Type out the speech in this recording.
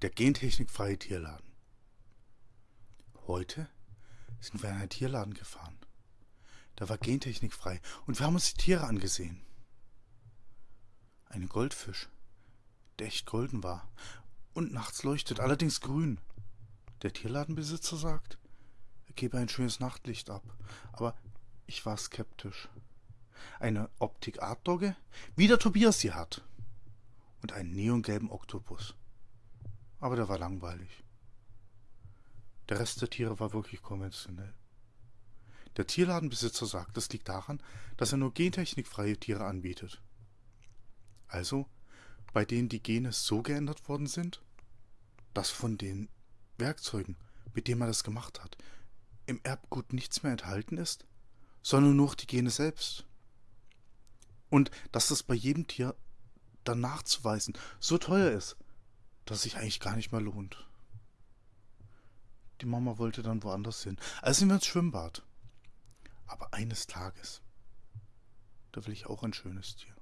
Der gentechnikfreie Tierladen. Heute sind wir in einen Tierladen gefahren. Da war gentechnikfrei und wir haben uns die Tiere angesehen. Ein Goldfisch, der echt golden war und nachts leuchtet, allerdings grün. Der Tierladenbesitzer sagt, er gebe ein schönes Nachtlicht ab, aber ich war skeptisch. Eine Optik-Art-Dogge, wie der Tobias sie hat. Und einen neongelben Oktopus aber der war langweilig. Der Rest der Tiere war wirklich konventionell. Der Tierladenbesitzer sagt, das liegt daran, dass er nur gentechnikfreie Tiere anbietet. Also, bei denen die Gene so geändert worden sind, dass von den Werkzeugen, mit denen man das gemacht hat, im Erbgut nichts mehr enthalten ist, sondern nur die Gene selbst. Und dass das bei jedem Tier dann nachzuweisen so teuer ist, dass sich eigentlich gar nicht mehr lohnt. Die Mama wollte dann woanders hin. Also sind wir ins Schwimmbad. Aber eines Tages, da will ich auch ein schönes Tier.